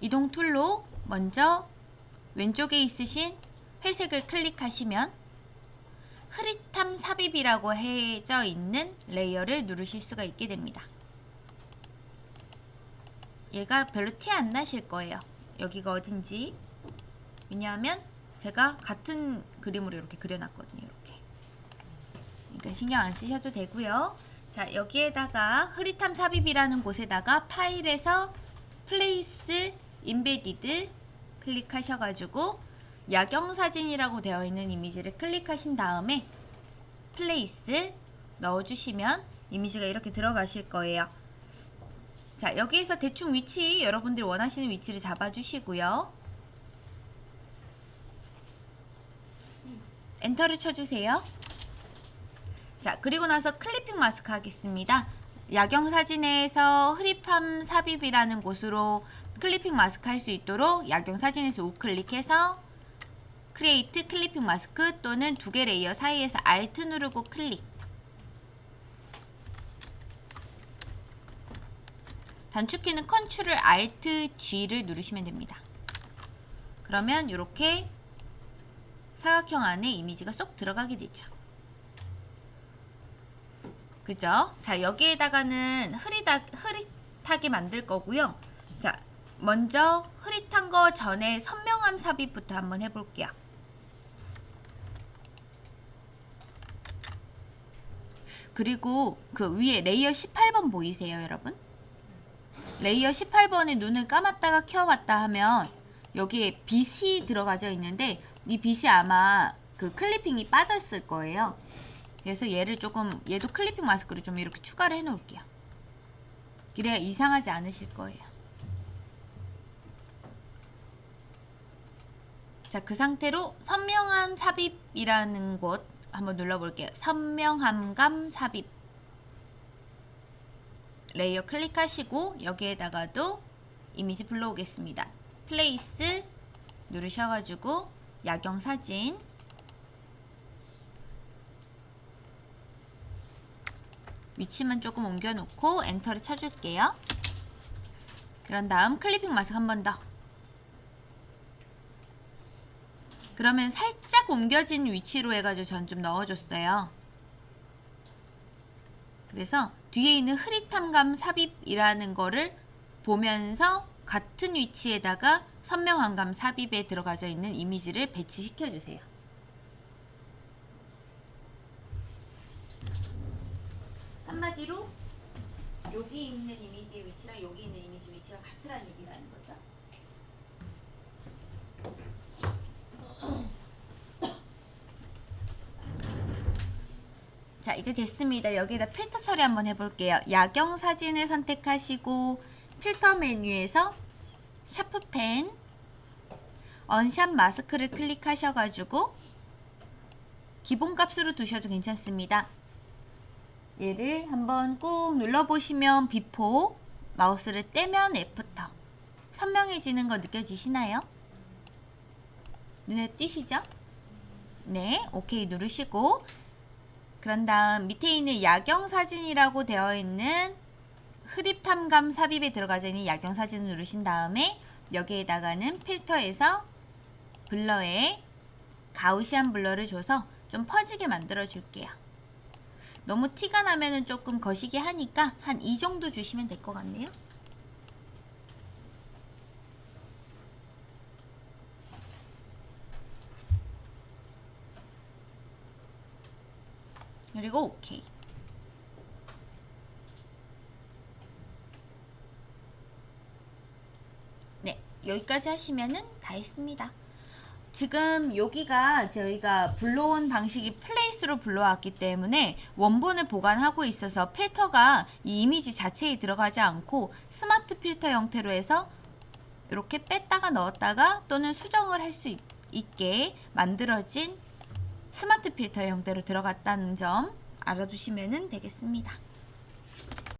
이동 툴로 먼저 왼쪽에 있으신 회색을 클릭하시면 흐릿함 삽입이라고 해져 있는 레이어를 누르실 수가 있게 됩니다. 얘가 별로 티 안 나실 거예요. 여기가 어딘지. 왜냐하면 제가 같은 그림으로 이렇게 그려놨거든요. 이렇게. 그러니까 신경 안 쓰셔도 되고요. 자 여기에다가 흐릿함 삽입이라는 곳에다가 파일에서 Place Embedded 클릭하셔가지고 야경 사진이라고 되어 있는 이미지를 클릭하신 다음에 Place 넣어주시면 이미지가 이렇게 들어가실 거예요. 자 여기에서 대충 위치 여러분들이 원하시는 위치를 잡아주시고요. 엔터를 쳐주세요. 자 그리고 나서 clipping mask 하겠습니다. 야경 사진에서 흐릿함 삽입이라는 곳으로 clipping mask 할 수 있도록 야경 사진에서 우클릭해서 Create Clipping Mask 또는 두 개 레이어 사이에서 Alt 누르고 클릭 단축키는 Control Alt G를 누르시면 됩니다. 그러면 이렇게 사각형 안에 이미지가 쏙 들어가게 되죠. 그죠? 자 여기에다가는 흐릿하, 흐릿하게 만들 거고요. 자 먼저 흐릿한 거 전에 선명함 삽입부터 한번 해볼게요. 그리고 그 위에 레이어 18번 보이세요 여러분? 레이어 18번에 눈을 감았다가 켜봤다 하면 여기에 빛이 들어가져 있는데 이 빛이 아마 그 clipping이 빠졌을 거예요. 그래서 얘를 조금 얘도 clipping mask를 좀 이렇게 추가를 해 놓을게요. 그래야 이상하지 않으실 거예요. 자, 그 상태로 선명한 삽입이라는 곳 한번 눌러볼게요. 선명함감 삽입 레이어 클릭하시고 여기에다가도 이미지 불러오겠습니다. Place 누르셔가지고 야경 사진 위치만 조금 옮겨놓고 엔터를 쳐줄게요. 그런 다음 clipping mask 한 번 더. 그러면 살짝 옮겨진 위치로 해가지고 전 좀 넣어줬어요. 그래서 뒤에 있는 흐릿함감 삽입이라는 거를 보면서 같은 위치에다가 선명함감 삽입에 들어가져 있는 이미지를 배치시켜 주세요. 한마디로 여기 있는 이미지 위치랑 여기 있는 이미지 위치가 같으라는 얘기라는 거죠. 자 이제 됐습니다. 여기에다 필터 처리 한번 해볼게요. 야경 사진을 선택하시고 필터 메뉴에서 샤프펜 언샵 마스크를 클릭하셔가지고 기본값으로 두셔도 괜찮습니다. 얘를 한번 꾹 눌러보시면 before 마우스를 떼면 after 선명해지는 거 느껴지시나요? 눈에 띄시죠? 네, 오케이 누르시고 그런 다음 밑에 있는 야경 사진이라고 되어 있는 흐릿함감 삽입에 들어가져 있는 야경 사진을 누르신 다음에 여기에다가는 필터에서 블러에 가우시안 블러를 줘서 좀 퍼지게 만들어 줄게요. 너무 티가 나면은 조금 거시기 하니까 한 이 정도 주시면 될 것 같네요. 그리고 오케이. 네, 여기까지 하시면은 다 했습니다. 지금 여기가 저희가 불러온 방식이 Place로 불러왔기 때문에 원본을 보관하고 있어서 필터가 이 이미지 자체에 들어가지 않고 스마트 필터 형태로 해서 이렇게 뺐다가 넣었다가 또는 수정을 할 수 있게 만들어진 스마트 필터 형태로 들어갔다는 점 알아두시면 되겠습니다.